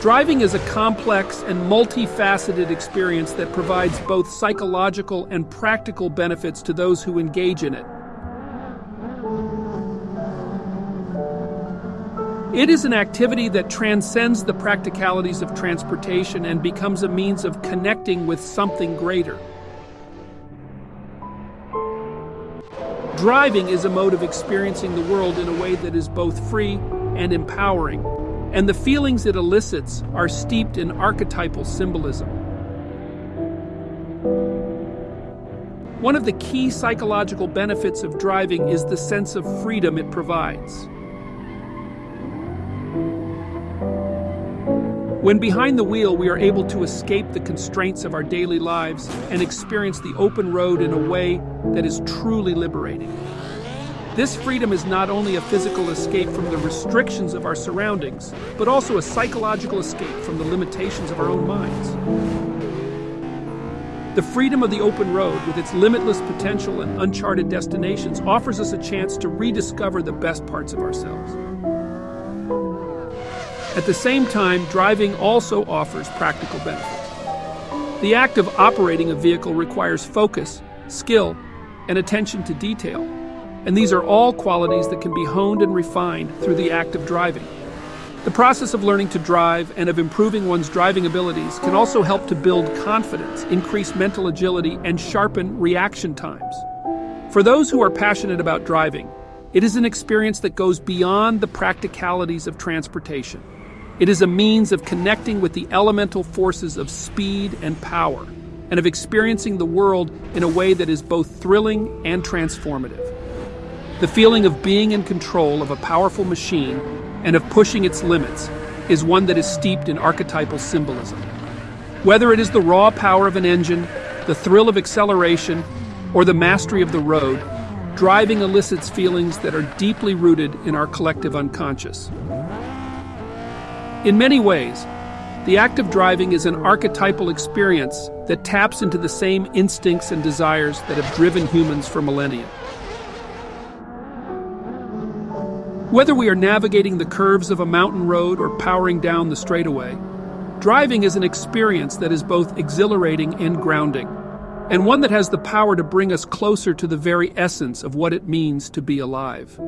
Driving is a complex and multifaceted experience that provides both psychological and practical benefits to those who engage in it. It is an activity that transcends the practicalities of transportation and becomes a means of connecting with something greater. Driving is a mode of experiencing the world in a way that is both free and empowering, and the feelings it elicits are steeped in archetypal symbolism. One of the key psychological benefits of driving is the sense of freedom it provides. When behind the wheel, we are able to escape the constraints of our daily lives and experience the open road in a way that is truly liberating. This freedom is not only a physical escape from the restrictions of our surroundings, but also a psychological escape from the limitations of our own minds. The freedom of the open road, with its limitless potential and uncharted destinations, offers us a chance to rediscover the best parts of ourselves. At the same time, driving also offers practical benefits. The act of operating a vehicle requires focus, skill, and attention to detail, and these are all qualities that can be honed and refined through the act of driving. The process of learning to drive and of improving one's driving abilities can also help to build confidence, increase mental agility, and sharpen reaction times. For those who are passionate about driving, it is an experience that goes beyond the practicalities of transportation. It is a means of connecting with the elemental forces of speed and power, and of experiencing the world in a way that is both thrilling and transformative. The feeling of being in control of a powerful machine and of pushing its limits is one that is steeped in archetypal symbolism. Whether it is the raw power of an engine, the thrill of acceleration, or the mastery of the road, driving elicits feelings that are deeply rooted in our collective unconscious. In many ways, the act of driving is an archetypal experience that taps into the same instincts and desires that have driven humans for millennia. Whether we are navigating the curves of a mountain road or powering down the straightaway, driving is an experience that is both exhilarating and grounding, and one that has the power to bring us closer to the very essence of what it means to be alive.